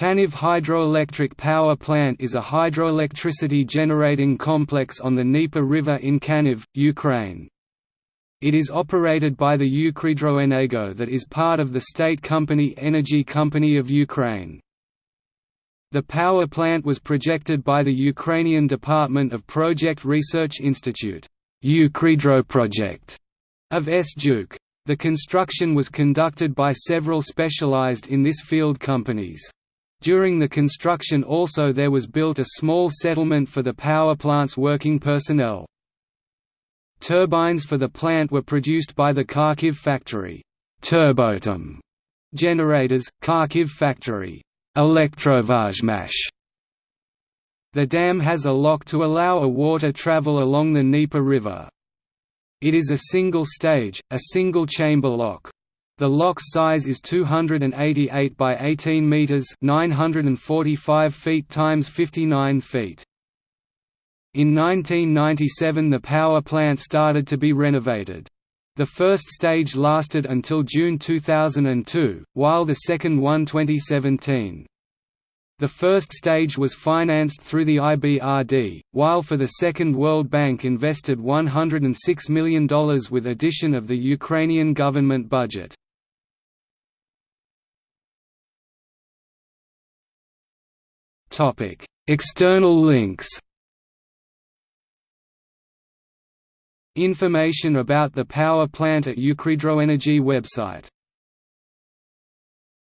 Kaniv Hydroelectric Power Plant is a hydroelectricity generating complex on the Dnieper River in Kaniv, Ukraine. It is operated by the Ukrhydroenergo that is part of the state company Energy Company of Ukraine. The power plant was projected by the Ukrainian Department of Project Research Institute Project of SDUK. The construction was conducted by several specialized in this field companies. During the construction also there was built a small settlement for the power plant's working personnel. Turbines for the plant were produced by the Kharkiv factory Turboatom generators, Kharkiv factory Elektrotyazhmash. The dam has a lock to allow a water travel along the Dnieper River. It is a single stage, a single chamber lock. The lock's size is 288 by 18 meters, 945 feet times 59 feet. In 1997 the power plant started to be renovated. The first stage lasted until June 2002, while the second one 2017. The first stage was financed through the IBRD, while for the second World Bank invested $106 million with addition of the Ukrainian government budget. External links. Information about the power plant at Ukrhydroenergo website